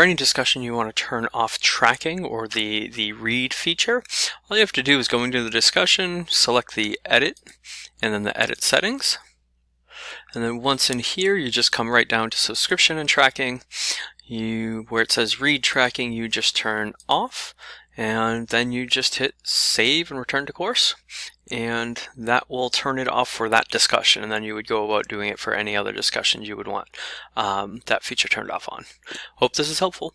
for any discussion you want to turn off tracking or the, the read feature, all you have to do is go into the discussion, select the edit, and then the edit settings. And then once in here, you just come right down to subscription and tracking. You, where it says read tracking, you just turn off and then you just hit save and return to course and that will turn it off for that discussion and then you would go about doing it for any other discussions you would want um, that feature turned off on. Hope this is helpful.